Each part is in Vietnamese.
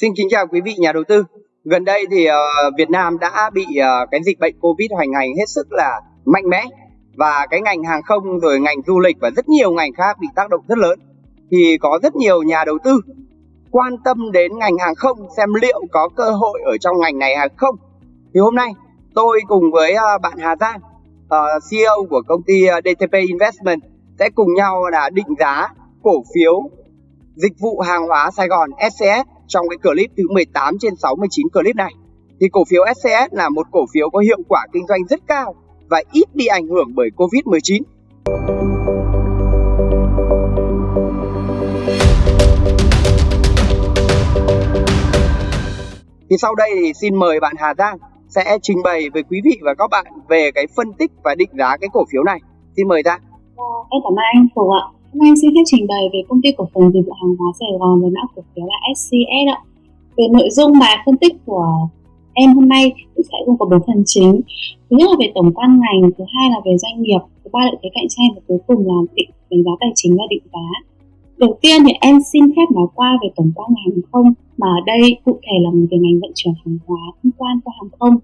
Xin kính chào quý vị nhà đầu tư. Gần đây thì uh, Việt Nam đã bị uh, cái dịch bệnh Covid hoành hành hết sức là mạnh mẽ và cái ngành hàng không rồi ngành du lịch và rất nhiều ngành khác bị tác động rất lớn. Thì có rất nhiều nhà đầu tư quan tâm đến ngành hàng không xem liệu có cơ hội ở trong ngành này hay không. Thì hôm nay tôi cùng với uh, bạn Hà Giang, uh, CEO của công ty DTP Investment sẽ cùng nhau là định giá cổ phiếu dịch vụ hàng hóa Sài Gòn SCS trong cái clip thứ 18 trên 69 clip này. Thì cổ phiếu SCS là một cổ phiếu có hiệu quả kinh doanh rất cao và ít bị ảnh hưởng bởi Covid-19. Thì sau đây thì xin mời bạn Hà Giang sẽ trình bày với quý vị và các bạn về cái phân tích và định giá cái cổ phiếu này. Xin mời Giang. À, em cảm ơn anh Phùng ạ. Hôm nay em xin phép trình bày về công ty cổ phần dịch vụ hàng hóa Sài Gòn với mã cổ phiếu là SCS ạ. Về nội dung bài phân tích của em hôm nay cũng sẽ gồm có bốn phần chính. Thứ nhất là về tổng quan ngành, thứ hai là về doanh nghiệp, thứ ba là thế cạnh tranh và cuối cùng là định đánh giá tài chính và định giá. Đầu tiên thì em xin phép nói qua về tổng quan ngành hàng không mà ở đây cụ thể là về ngành vận chuyển hàng hóa thông quan qua hàng không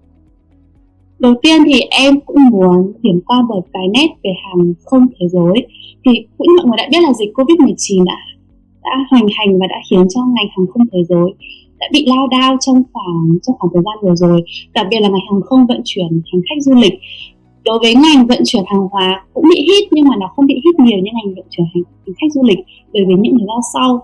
Đầu tiên thì em cũng muốn điểm qua một cái nét về hàng không thế giới. Thì cũng mọi người đã biết là dịch Covid-19 đã đã hoành hành và đã khiến cho ngành hàng không thế giới đã bị lao đao trong khoảng trong khoảng thời gian vừa rồi, đặc biệt là ngành hàng không vận chuyển hành khách du lịch. Đối với ngành vận chuyển hàng hóa cũng bị hít nhưng mà nó không bị hít nhiều như ngành vận chuyển hành, hành khách du lịch bởi vì những lý do sau.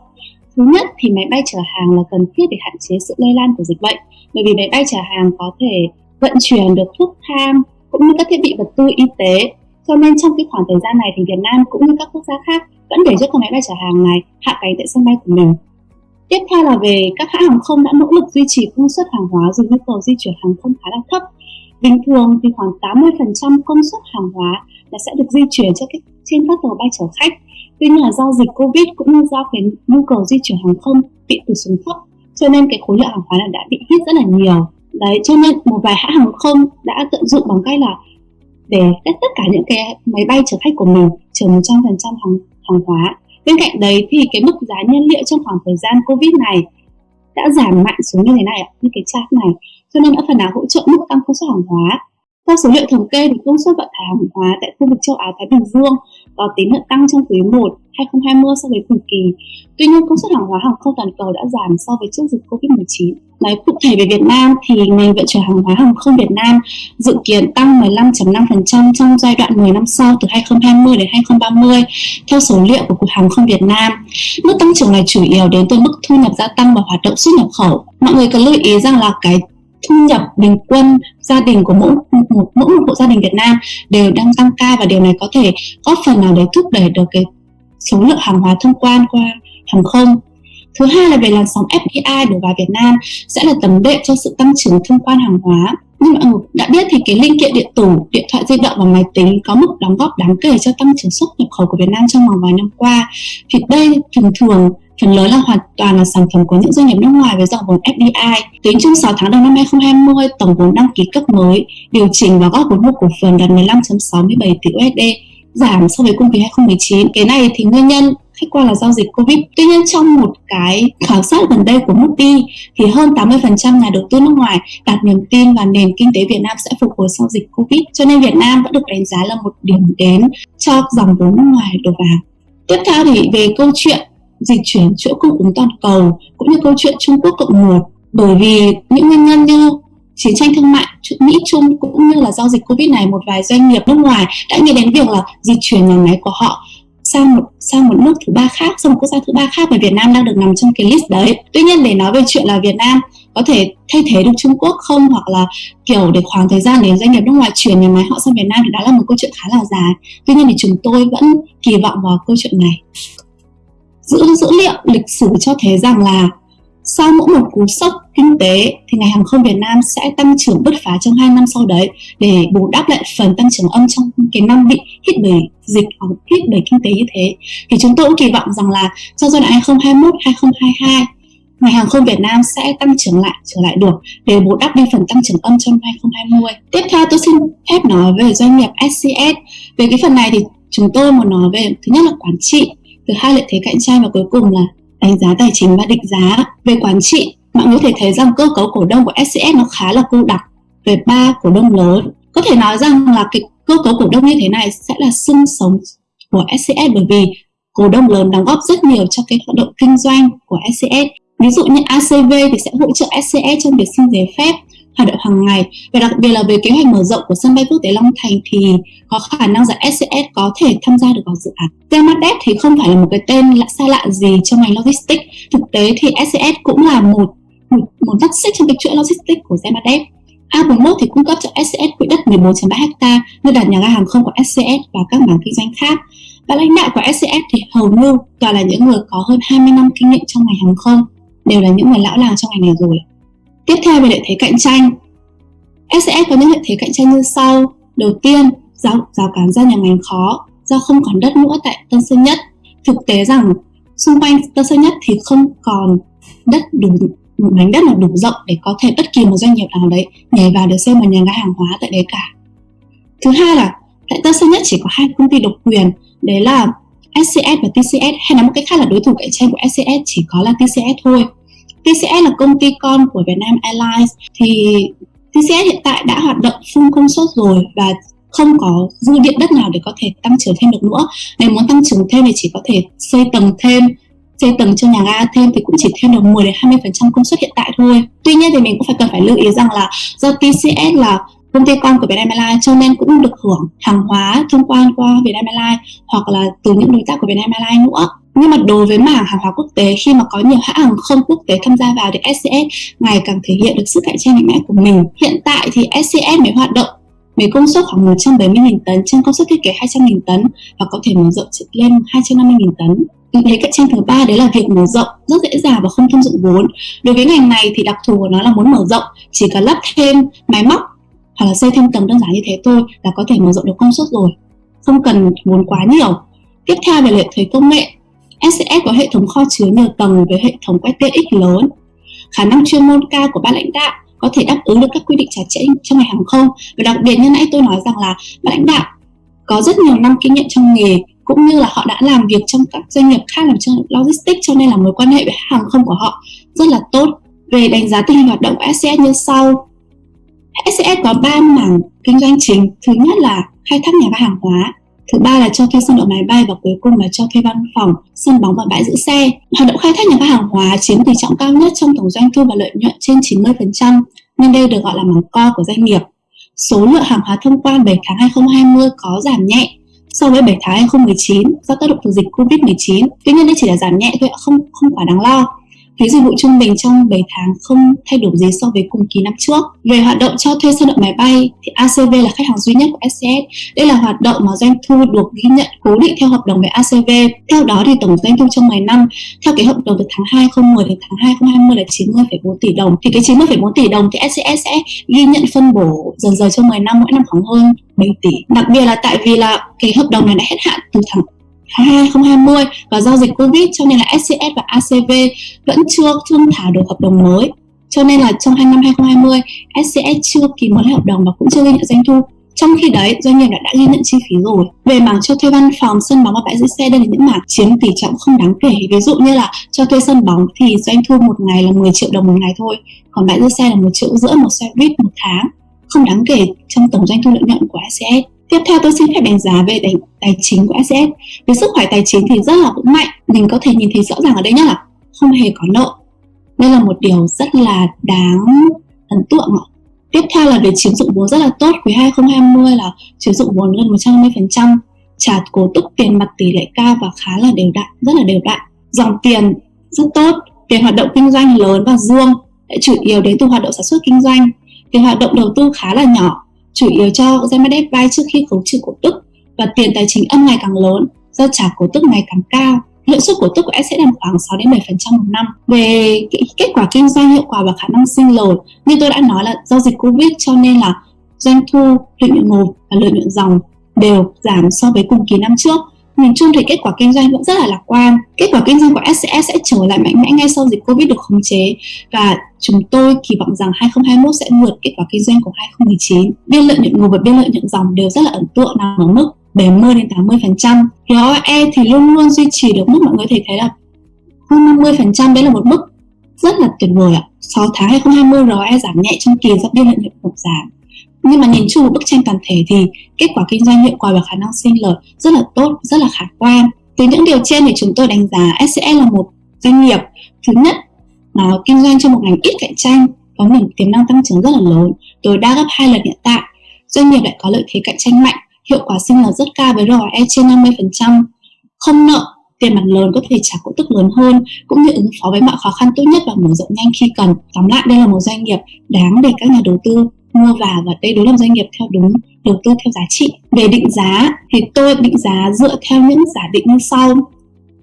Thứ nhất thì máy bay chở hàng là cần thiết để hạn chế sự lây lan của dịch bệnh, bởi vì máy bay chở hàng có thể vận chuyển được thuốc thang cũng như các thiết bị vật tư y tế. Cho nên trong cái khoảng thời gian này thì Việt Nam cũng như các quốc gia khác vẫn để cho các máy bay chở hàng này hạ cánh tại sân bay của mình. Tiếp theo là về các hãng hàng không đã nỗ lực duy trì công suất hàng hóa dù nhu cầu di chuyển hàng không khá là thấp. Bình thường thì khoảng 80% công suất hàng hóa là sẽ được di chuyển cho các, trên các tàu bay chở khách. Tuy nhiên là do dịch Covid cũng như do cái nhu cầu di chuyển hàng không bị tụt xuống thấp cho nên cái khối lượng hàng hóa này đã bị hít rất là nhiều đấy, cho nên một vài hãng hàng không đã tận dụng bằng cách là để tất cả những cái máy bay chở khách của mình chở 100% hàng hàng hóa. Bên cạnh đấy thì cái mức giá nhiên liệu trong khoảng thời gian covid này đã giảm mạnh xuống như thế này như cái chart này. Cho nên đã phần nào hỗ trợ mức tăng công suất hàng hóa theo số liệu thống kê thì công suất vận tải hàng hóa tại khu vực châu Á Thái Bình Dương có tín hiệu tăng trong quý 1 2020 so với cùng kỳ. Tuy nhiên, công suất hàng hóa hàng không toàn cầu đã giảm so với trước dịch Covid-19. Nói cụ thể về Việt Nam thì ngành vận chuyển hàng hóa hàng không Việt Nam dự kiến tăng 15.5% trong giai đoạn 10 năm sau từ 2020 đến 2030 theo số liệu của Cục Hàng không Việt Nam. Mức tăng trưởng này chủ yếu đến từ mức thu nhập gia tăng và hoạt động xuất nhập khẩu. Mọi người cần lưu ý rằng là cái thu nhập bình quân gia đình của mỗi một mỗi một hộ gia đình Việt Nam đều đang tăng cao và điều này có thể góp phần nào để thúc đẩy được cái số lượng hàng hóa thông quan qua hàng không Thứ hai là về làn sóng FDI đổ vào Việt Nam sẽ là tấm đệm cho sự tăng trưởng thông quan hàng hóa. Như mọi người đã biết thì cái linh kiện điện tử, điện thoại di động và máy tính có mức đóng góp đáng kể cho tăng trưởng xuất nhập khẩu của Việt Nam trong vòng vài năm qua. Thì đây thường thường phần lớn là hoàn toàn là sản phẩm của những doanh nghiệp nước ngoài với dòng vốn FDI. Tính chung 6 tháng đầu năm 2020, tổng vốn đăng ký cấp mới điều chỉnh và góp vốn mua cổ phần đạt 15.67 tỷ USD, giảm so với cùng kỳ 2019. Cái này thì nguyên nhân khách quan là do dịch Covid. Tuy nhiên trong một cái khảo sát gần đây của Moody thì hơn 80% nhà đầu tư nước ngoài đặt niềm tin vào nền kinh tế Việt Nam sẽ phục hồi sau dịch Covid. Cho nên Việt Nam vẫn được đánh giá là một điểm đến cho dòng vốn nước ngoài đổ vào. Tiếp theo thì về câu chuyện dịch chuyển chuỗi cung ứng toàn cầu, cũng như câu chuyện Trung Quốc cộng một. Bởi vì những nguyên nhân như chiến tranh thương mại Mỹ, Trung cũng như là do dịch Covid này, một vài doanh nghiệp nước ngoài đã nghĩ đến việc là dịch chuyển nhà máy của họ sang một sang một nước thứ ba khác, sang một quốc gia thứ ba khác và Việt Nam đang được nằm trong cái list đấy. Tuy nhiên để nói về chuyện là Việt Nam có thể thay thế được Trung Quốc không, hoặc là kiểu để khoảng thời gian để doanh nghiệp nước ngoài chuyển nhà máy họ sang Việt Nam thì đó là một câu chuyện khá là dài. Tuy nhiên thì chúng tôi vẫn kỳ vọng vào câu chuyện này dữ dữ liệu lịch sử cho thấy rằng là sau mỗi một cú sốc kinh tế thì ngành hàng không Việt Nam sẽ tăng trưởng bứt phá trong hai năm sau đấy để bù đắp lại phần tăng trưởng âm trong cái năm bị hit bởi dịch hoặc hit bởi kinh tế như thế. Thì chúng tôi cũng kỳ vọng rằng là trong giai đoạn 2021 2022 ngành hàng không Việt Nam sẽ tăng trưởng lại trở lại được để bù đắp đi phần tăng trưởng âm trong 2020. Tiếp theo tôi xin phép nói về doanh nghiệp SCS. Về cái phần này thì chúng tôi muốn nói về thứ nhất là quản trị, thứ hai lợi thế cạnh tranh và cuối cùng là đánh giá tài chính và định giá. Về quản trị, bạn có thể thấy rằng cơ cấu cổ đông của SCS nó khá là cô đặc. Về ba, cổ đông lớn. Có thể nói rằng là cái cơ cấu cổ đông như thế này sẽ là xương sống của SCS bởi vì cổ đông lớn đóng góp rất nhiều cho cái hoạt động kinh doanh của SCS ví dụ như ACV thì sẽ hỗ trợ SCS trong việc xin giấy phép hoạt động hàng ngày và đặc biệt là về kế hoạch mở rộng của sân bay quốc tế Long Thành thì có khả năng rằng SCS có thể tham gia được vào dự án. Temadep thì không phải là một cái tên lạ xa lạ gì trong ngành logistics. Thực tế thì SCS cũng là một một, một mắt xích trong cái chuỗi logistics của Temadep. A41 thì cung cấp cho SCS quỹ đất 14.3 ha nơi đặt nhà ga hàng không của SCS và các mảng kinh doanh khác. Và lãnh đạo của SCS thì hầu như toàn là những người có hơn 20 năm kinh nghiệm trong ngành hàng không, đều là những người lão làng trong ngành này rồi. Tiếp theo về lợi thế cạnh tranh. SCS có những lợi thế cạnh tranh như sau. Đầu tiên, rào, rào cản ra nhà ngành khó do không còn đất nữa tại Tân Sơn Nhất. Thực tế rằng xung quanh Tân Sơn Nhất thì không còn đất đủ một mảnh đất là đủ rộng để có thể bất kỳ một doanh nghiệp nào đấy nhảy vào để xây một nhà ga hàng hóa tại đấy cả. Thứ hai là tại Tân Sơn Nhất chỉ có hai công ty độc quyền, đấy là SCS và TCS hay nói một cách khác là đối thủ cạnh tranh của SCS chỉ có là TCS thôi. TCS là công ty con của Vietnam Airlines thì TCS hiện tại đã hoạt động full công suất rồi và không có dư điện đất nào để có thể tăng trưởng thêm được nữa. Nếu muốn tăng trưởng thêm thì chỉ có thể xây tầng thêm, xây tầng cho nhà ga thêm thì cũng chỉ thêm được 10 đến 20% công suất hiện tại thôi. Tuy nhiên thì mình cũng phải cần phải lưu ý rằng là do TCS là công ty con của Vietnam Airlines cho nên cũng được hưởng hàng hóa thông quan qua Vietnam Airlines hoặc là từ những đối tác của Vietnam Airlines nữa nhưng mà đối với mảng hàng hóa quốc tế, khi mà có nhiều hãng hàng không quốc tế tham gia vào thì SCS ngày càng thể hiện được sức cạnh tranh mạnh mẽ của mình. Hiện tại thì SCS mới hoạt động với công suất khoảng 170.000 tấn trên công suất thiết kế 200.000 tấn và có thể mở rộng lên 250.000 tấn. Thế cạnh tranh thứ ba đấy là việc mở rộng, rất dễ dàng và không thâm dụng vốn. Đối với ngành này thì đặc thù của nó là muốn mở rộng, chỉ cần lắp thêm máy móc hoặc là xây thêm tầng đơn giản như thế thôi là có thể mở rộng được công suất rồi, không cần vốn quá nhiều tiếp theo về lợi thế công nghệ SCS có hệ thống kho chứa nhiều tầng với hệ thống quét TX lớn. Khả năng chuyên môn cao của ban lãnh đạo có thể đáp ứng được các quy định chặt chẽ trong ngành hàng không và đặc biệt như nãy tôi nói rằng là ban lãnh đạo có rất nhiều năm kinh nghiệm trong nghề cũng như là họ đã làm việc trong các doanh nghiệp khác làm trong logistics cho nên là mối quan hệ với hàng không của họ rất là tốt. Về đánh giá tình hình hoạt động của SCS như sau. SCS có 3 mảng kinh doanh chính. Thứ nhất là khai thác nhà ga hàng hóa, Thứ ba là cho thuê sân đậu máy bay và cuối cùng là cho thuê văn phòng, sân bóng và bãi giữ xe. Hoạt động khai thác nhà ga hàng hóa chiếm tỷ trọng cao nhất trong tổng doanh thu và lợi nhuận trên 90%, nên đây được gọi là mảng co của doanh nghiệp. Số lượng hàng hóa thông quan 7 tháng 2020 có giảm nhẹ so với 7 tháng 2019 do tác động từ dịch Covid-19. Tuy nhiên đây chỉ là giảm nhẹ thôi, không không quá đáng lo. Phí dịch vụ trung bình trong 7 tháng không thay đổi gì so với cùng kỳ năm trước. Về hoạt động cho thuê sân đậu máy bay thì ACV là khách hàng duy nhất của SCS. Đây là hoạt động mà doanh thu được ghi nhận cố định theo hợp đồng với ACV. Theo đó thì tổng doanh thu trong 10 năm theo cái hợp đồng từ tháng 2 2010 đến tháng 2 2020 là 90,4 tỷ đồng. Thì cái 90,4 tỷ đồng thì SCS sẽ ghi nhận phân bổ dần dần trong 10 năm mỗi năm khoảng hơn 7 tỷ. Đặc biệt là tại vì là cái hợp đồng này đã hết hạn từ tháng 2020 và do dịch Covid cho nên là SCS và ACV vẫn chưa thương thảo được hợp đồng mới. Cho nên là trong hai năm 2020, SCS chưa ký mới hợp đồng và cũng chưa ghi nhận doanh thu. Trong khi đấy, doanh nghiệp đã, đã ghi nhận chi phí rồi. Về mảng cho thuê văn phòng, sân bóng và bãi giữ xe đây là những mảng chiếm tỷ trọng không đáng kể. Ví dụ như là cho thuê sân bóng thì doanh thu một ngày là 10 triệu đồng một ngày thôi, còn bãi giữ xe là một triệu rưỡi một xe buýt một tháng, không đáng kể trong tổng doanh thu lợi nhuận của SCS. Tiếp theo tôi xin phép đánh giá về tài, tài chính của ACS. Về sức khỏe tài chính thì rất là vững mạnh. Mình có thể nhìn thấy rõ ràng ở đây nhất là không hề có nợ. Đây là một điều rất là đáng ấn tượng. Tiếp theo là về chiếm dụng vốn rất là tốt. Quý 2020 là chiếm dụng vốn gần 150%. Trả cổ tức tiền mặt tỷ lệ cao và khá là đều đặn, rất là đều đặn. Dòng tiền rất tốt. Tiền hoạt động kinh doanh lớn và dương chủ yếu đến từ hoạt động sản xuất kinh doanh. Tiền hoạt động đầu tư khá là nhỏ chủ yếu cho Zemedev vay trước khi khấu trừ cổ tức và tiền tài chính âm ngày càng lớn do trả cổ tức ngày càng cao. Lợi suất cổ tức của S sẽ đạt khoảng 6 đến 7% một năm. Về kết quả kinh doanh hiệu quả và khả năng sinh lời, như tôi đã nói là do dịch Covid cho nên là doanh thu, lợi nhuận ngột và lợi nhuận dòng đều giảm so với cùng kỳ năm trước Nhìn chung thì kết quả kinh doanh vẫn rất là lạc quan. Kết quả kinh doanh của SCS sẽ trở lại mạnh mẽ ngay sau dịch Covid được khống chế và chúng tôi kỳ vọng rằng 2021 sẽ vượt kết quả kinh doanh của 2019. Biên lợi nhuận ngồi và biên lợi nhuận dòng đều rất là ấn tượng, nằm ở mức 70 đến 80%. ROE thì luôn luôn duy trì được mức mọi người thể thấy là hơn 50% đấy là một mức rất là tuyệt vời ạ. 6 tháng 2020 ROE giảm nhẹ trong kỳ do biên lợi nhuận phục giảm. Nhưng mà nhìn chung một bức tranh toàn thể thì kết quả kinh doanh hiệu quả và khả năng sinh lợi rất là tốt, rất là khả quan. Từ những điều trên thì chúng tôi đánh giá SCS là một doanh nghiệp thứ nhất nó kinh doanh trong một ngành ít cạnh tranh có nguồn tiềm năng tăng trưởng rất là lớn, tối đa gấp hai lần hiện tại. Doanh nghiệp lại có lợi thế cạnh tranh mạnh, hiệu quả sinh lời rất cao với ROE trên 50%, không nợ, tiền mặt lớn có thể trả cổ tức lớn hơn cũng như ứng phó với mọi khó khăn tốt nhất và mở rộng nhanh khi cần. Tóm lại đây là một doanh nghiệp đáng để các nhà đầu tư mua vào và đây đối là doanh nghiệp theo đúng đầu tư theo giá trị. Về định giá thì tôi định giá dựa theo những giả định như sau.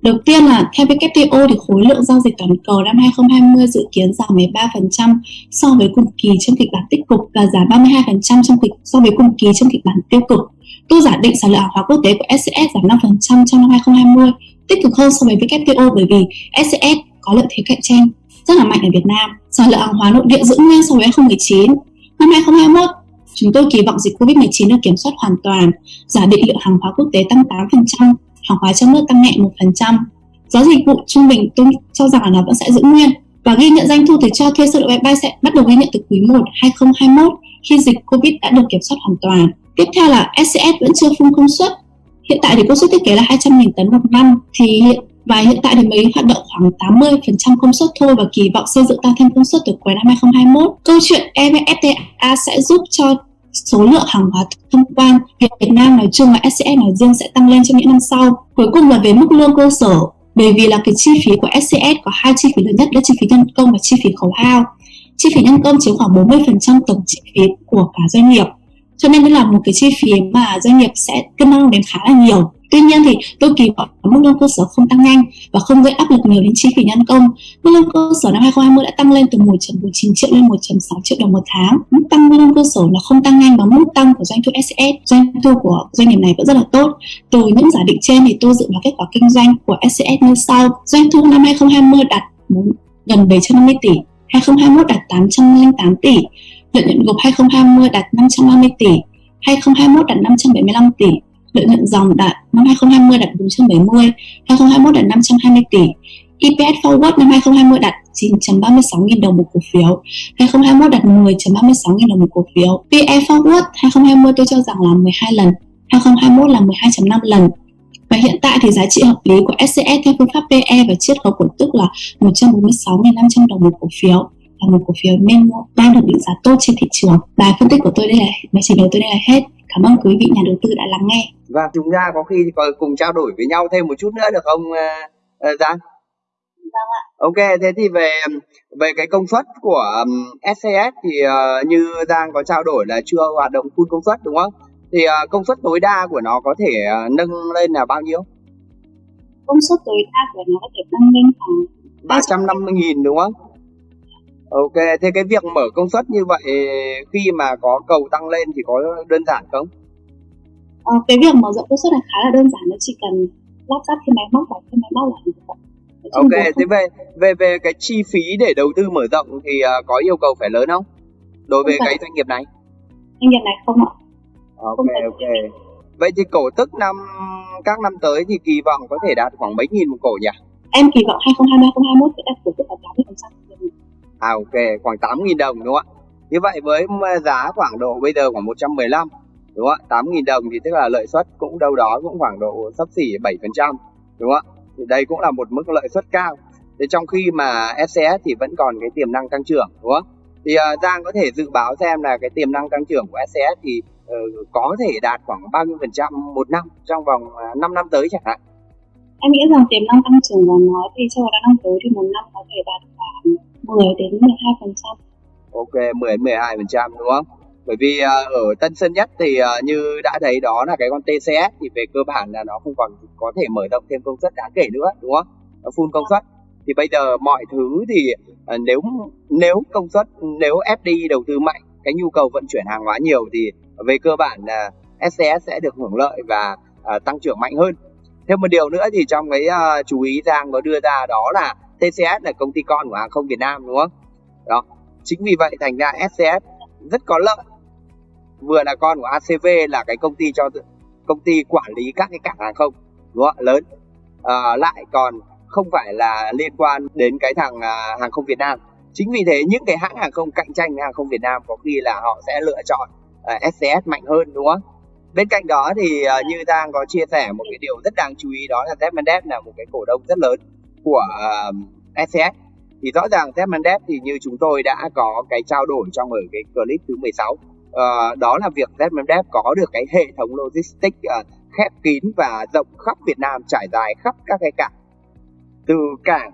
Đầu tiên là theo WTO thì khối lượng giao dịch toàn cầu năm 2020 dự kiến giảm 13% so với cùng kỳ trong kịch bản tích cực và giảm 32% trong kịch so với cùng kỳ trong kịch bản tiêu cực. Tôi giả định sản lượng hàng hóa quốc tế của SCS giảm 5% trong năm 2020, tích cực hơn so với WTO bởi vì SCS có lợi thế cạnh tranh rất là mạnh ở Việt Nam. Sản lượng hàng hóa nội địa giữ nguyên so với 2019. Năm 2021, chúng tôi kỳ vọng dịch Covid-19 được kiểm soát hoàn toàn, giả định lượng hàng hóa quốc tế tăng 8%, hàng hóa trong nước tăng nhẹ 1%. Giá dịch vụ trung bình tôi cho rằng là nó vẫn sẽ giữ nguyên và ghi nhận doanh thu từ cho thuê sơ lộ bay sẽ bắt đầu ghi nhận từ quý 1 2021 khi dịch Covid đã được kiểm soát hoàn toàn. Tiếp theo là SCS vẫn chưa phun công suất. Hiện tại thì công suất thiết kế là 200.000 tấn một năm thì hiện và hiện tại thì mới hoạt động khoảng 80% công suất thôi và kỳ vọng xây dựng tăng thêm công suất từ cuối năm 2021. Câu chuyện EVFTA sẽ giúp cho số lượng hàng hóa thông quan Việt Nam nói chung và SCS nói riêng sẽ tăng lên trong những năm sau. Cuối cùng là về mức lương cơ sở, bởi vì là cái chi phí của SCS có hai chi phí lớn nhất là chi phí nhân công và chi phí khấu hao. Chi phí nhân công chiếm khoảng 40% tổng chi phí của cả doanh nghiệp. Cho nên đây là một cái chi phí mà doanh nghiệp sẽ cân năng đến khá là nhiều. Tuy nhiên thì tôi kỳ vọng mức lương cơ sở không tăng nhanh và không gây áp lực nhiều đến chi phí nhân công. Mức lương cơ sở năm 2020 đã tăng lên từ 1.49 triệu lên 1.6 triệu đồng một tháng. Mức tăng mức lương cơ sở nó không tăng nhanh bằng mức tăng của doanh thu SCS. Doanh thu của doanh nghiệp này vẫn rất là tốt. Từ những giả định trên thì tôi dự báo kết quả kinh doanh của SCS như sau. Doanh thu năm 2020 đạt gần 750 tỷ, 2021 đạt 808 tỷ, lợi nhuận gộp 2020 đạt 550 tỷ, 2021 đạt 575 tỷ, lợi nhuận dòng đạt năm 2020 đạt 470, 2021 đạt 520 tỷ. EPS forward năm 2020 đạt 9.36 nghìn đồng một cổ phiếu, 2021 đạt 10.36 nghìn đồng một cổ phiếu. PE forward 2020 tôi cho rằng là 12 lần, 2021 là 12.5 lần. Và hiện tại thì giá trị hợp lý của SCS theo phương pháp PE và chiết khấu cổ tức là 146.500 đồng một cổ phiếu là một cổ phiếu nên đang được định giá tốt trên thị trường. Bài phân tích của tôi đây là bài trình bày tôi đây là hết. Cảm ơn quý vị nhà đầu tư đã lắng nghe. Và chúng ta có khi cùng trao đổi với nhau thêm một chút nữa được không uh, Giang? Vâng ạ. Ok, thế thì về về cái công suất của um, SCS thì uh, như Giang có trao đổi là chưa hoạt động full công suất đúng không? Thì uh, công suất tối đa của nó có thể uh, nâng lên là bao nhiêu? Công suất tối đa của nó có thể nâng lên khoảng 350.000 đúng không? Ok, thế cái việc mở công suất như vậy khi mà có cầu tăng lên thì có đơn giản không? Ờ, cái việc mở rộng công suất là khá là đơn giản, nó chỉ cần lắp ráp cái máy móc vào cái máy móc là được. Ok, thế về về về cái chi phí để đầu tư mở rộng thì uh, có yêu cầu phải lớn không? Đối với cái doanh nghiệp này? Doanh nghiệp này không ạ. Ok không ok. Vậy thì cổ tức năm các năm tới thì kỳ vọng có thể đạt khoảng mấy nghìn một cổ nhỉ? Em kỳ vọng 2020 2021 sẽ đạt cổ tức là 80%. À ok, khoảng 8.000 đồng đúng không ạ? Như vậy với ừ, giá khoảng độ bây giờ khoảng 115 đúng không ạ? 8.000 đồng thì tức là lợi suất cũng đâu đó cũng khoảng độ sấp xỉ 7% đúng không ạ? Thì đây cũng là một mức lợi suất cao. Thế trong khi mà SCS thì vẫn còn cái tiềm năng tăng trưởng đúng không? Thì uh, Giang có thể dự báo xem là cái tiềm năng tăng trưởng của SCS thì uh, có thể đạt khoảng bao nhiêu phần trăm một năm trong vòng ờ, uh, 5 năm tới chẳng hạn? Em nghĩ rằng tiềm năng tăng trưởng của nó thì trong vòng năm tới thì một năm có thể đạt 10 đến 12 phần trăm. Ok, 10 12 phần trăm đúng không? Bởi vì ờ, ở Tân Sơn Nhất thì ờ, như đã thấy đó là cái con TCS thì về cơ bản là nó không còn có thể mở rộng thêm công suất đáng kể nữa đúng không? Nó full công suất thì bây giờ mọi thứ thì ờ, nếu nếu công suất nếu FDI đầu tư mạnh cái nhu cầu vận chuyển hàng hóa nhiều thì về cơ bản là SCS sẽ được hưởng lợi và uh, tăng trưởng mạnh hơn. Thêm một điều nữa thì trong cái uh, chú ý Giang có đưa ra đó là TCS là công ty con của hàng không Việt Nam đúng không? Đó. Chính vì vậy thành ra SCS rất có lợi. Vừa là con của ACV là cái công ty cho công ty quản lý các cái cảng hàng không đúng không? lớn. À, lại còn không phải là liên quan đến cái thằng à, hàng không Việt Nam chính vì thế những cái hãng hàng không cạnh tranh với hàng không Việt Nam có khi là họ sẽ lựa chọn à, SCS mạnh hơn đúng không bên cạnh đó thì à, như Giang có chia sẻ một cái điều rất đáng chú ý đó là Zmendev là một cái cổ đông rất lớn của uh, SCS thì rõ ràng Zmendev thì như chúng tôi đã có cái trao đổi trong ở cái clip thứ 16 uh, ờ, đó là việc Zmendev có được cái hệ thống logistics uh, khép kín và rộng khắp Việt Nam trải dài khắp các cái cảng. Từ cảng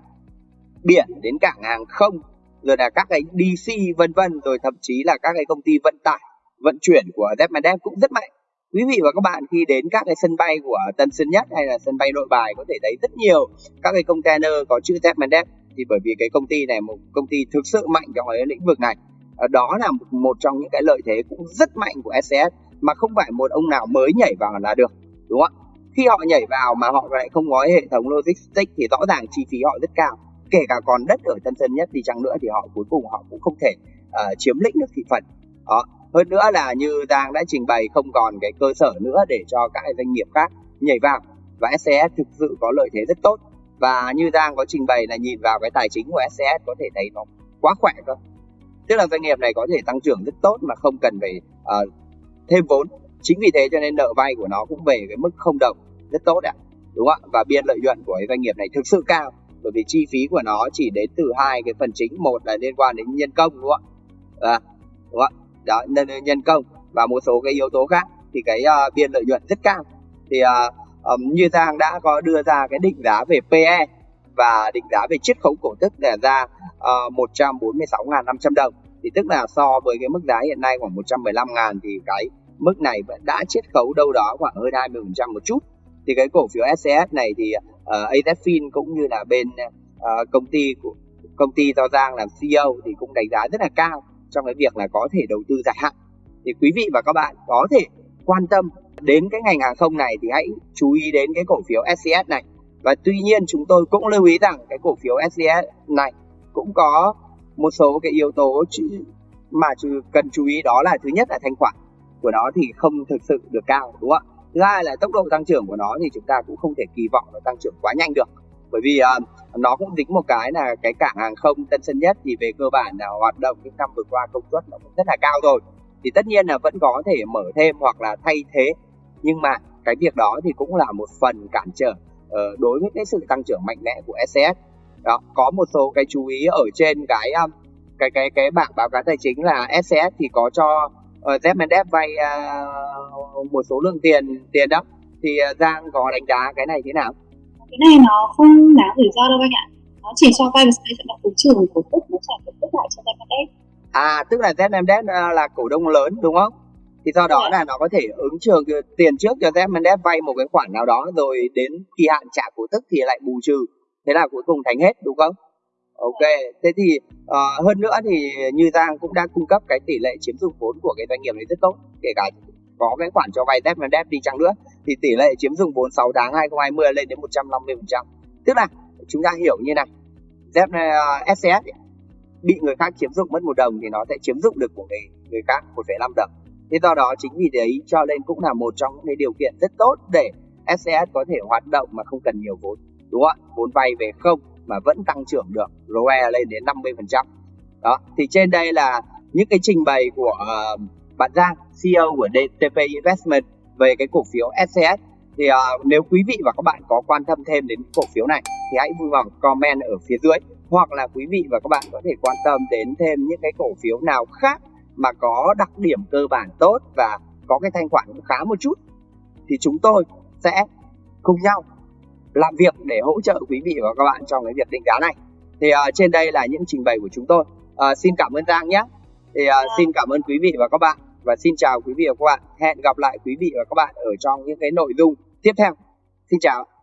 biển đến cảng hàng không rồi là các cái DC vân vân rồi thậm chí là các cái công ty vận tải vận chuyển của Zepmandev cũng rất mạnh quý vị và các bạn khi đến các cái sân bay của Tân Sơn Nhất hay là sân bay Nội Bài có thể thấy rất nhiều các cái container có chữ Zepmandev thì bởi vì cái công ty này một công ty thực sự mạnh trong cái lĩnh vực này. Ờ, đó là một trong những cái lợi thế cũng rất mạnh của SCS mà không phải một ông nào mới nhảy vào là được đúng không ạ? Khi họ nhảy vào mà họ lại không có hệ thống logistics thì rõ ràng chi phí họ rất cao. Kể cả còn đất ở Tân Sơn Nhất thì chăng nữa thì họ cuối cùng họ cũng không thể uh, chiếm lĩnh được thị phần. Đó hơn nữa là như Giang đã trình bày không còn cái cơ sở nữa để cho các doanh nghiệp khác nhảy vào. Và SCS thực sự có lợi thế rất tốt. Và như Giang có trình bày là nhìn vào cái tài chính của SCS có thể thấy nó quá khỏe cơ. Tức là doanh nghiệp này có thể tăng trưởng rất tốt mà không cần phải uh, thêm vốn. Chính vì thế cho nên nợ vay của nó cũng về cái mức không đồng rất tốt ạ. Đúng không ạ? Và biên lợi nhuận của cái doanh nghiệp này thực sự cao bởi vì chi phí của nó chỉ đến từ hai cái phần chính. Một là liên quan đến nhân công đúng không ạ? À, đúng không ạ? Đó nhân, nhân công và một số cái yếu tố khác thì cái uh, biên lợi nhuận rất cao. Thì uh, um, như Giang đã có đưa ra cái định giá về PE và định giá về chiết khấu cổ tức để ra ờ, uh, 146.500 đồng. Thì tức là so với cái mức giá hiện nay khoảng 115.000 thì cái mức này vẫn đã chiết khấu đâu đó khoảng hơn 20% một chút. Thì cái cổ phiếu SCS này thì uh, AZFIN cũng như là bên uh, công ty của công ty do Giang làm CEO thì cũng đánh giá rất là cao trong cái việc là có thể đầu tư dài hạn. Thì quý vị và các bạn có thể quan tâm đến cái ngành hàng không này thì hãy chú ý đến cái cổ phiếu SCS này. Và tuy nhiên chúng tôi cũng lưu ý rằng cái cổ phiếu SCS này cũng có một số cái yếu tố mà cần chú ý đó là thứ nhất là thanh khoản của nó thì không thực sự được cao, đúng không ạ? Thứ hai là tốc độ tăng trưởng của nó thì chúng ta cũng không thể kỳ vọng nó tăng trưởng quá nhanh được bởi vì uh, nó cũng dính một cái là cái cảng hàng không Tân Sơn Nhất thì về cơ bản là hoạt động những năm vừa qua công suất nó cũng rất là cao rồi. Thì tất nhiên là vẫn có thể mở thêm hoặc là thay thế. Nhưng mà cái việc đó thì cũng là một phần cản trở uh, đối với cái sự tăng trưởng mạnh mẽ của SCS đó có một số cái chú ý ở trên cái um, cái cái cái bảng báo cáo tài chính là SCS thì có cho uh, vay uh, một số lượng tiền tiền đó. Thì uh, Giang có đánh giá cái này thế nào? Cái này nó không đáng rủi ro đâu anh ạ. Nó chỉ cho vay và sẽ là cổ trường cổ tức nó trả cổ tức lại cho Zmendev. À tức là Zmendev là cổ đông lớn đúng không? Thì do đó là nó có thể ứng trường tiền trước cho Zmendev vay một cái khoản nào đó rồi đến kỳ hạn trả cổ tức thì lại bù trừ. Thế là cuối cùng thành hết đúng không? Ok, thế thì uh, hơn nữa thì như Giang cũng đã cung cấp cái tỷ lệ chiếm dụng vốn của cái doanh nghiệp này rất tốt, kể cả có cái khoản cho vay Dev đi chăng nữa thì tỷ lệ chiếm dụng 46 tháng 2020 lên đến 150%. Tức là chúng ta hiểu như này, dép ờ, uh, SCS bị người khác chiếm dụng mất một đồng thì nó sẽ chiếm dụng được của người người khác 1,5 đồng. Thế do đó chính vì đấy cho nên cũng là một trong những cái điều kiện rất tốt để SCS có thể hoạt động mà không cần nhiều vốn, đúng không ạ? Vốn vay về không mà vẫn tăng trưởng được ROE lên đến 50%. Đó, thì trên đây là những cái trình bày của uh, bạn Giang, CEO của DTP Investment về cái cổ phiếu SCS. Thì uh, nếu quý vị và các bạn có quan tâm thêm đến cổ phiếu này thì hãy vui lòng comment ở phía dưới. Hoặc là quý vị và các bạn có thể quan tâm đến thêm những cái cổ phiếu nào khác mà có đặc điểm cơ bản tốt và có cái thanh khoản cũng khá một chút thì chúng tôi sẽ cùng nhau làm việc để hỗ trợ quý vị và các bạn trong cái việc định giá này. Thì uh, trên đây là những trình bày của chúng tôi. Uh, xin cảm ơn Giang nhé. Thì uh, xin cảm ơn quý vị và các bạn và xin chào quý vị và các bạn. Hẹn gặp lại quý vị và các bạn ở trong những cái nội dung tiếp theo. Xin chào.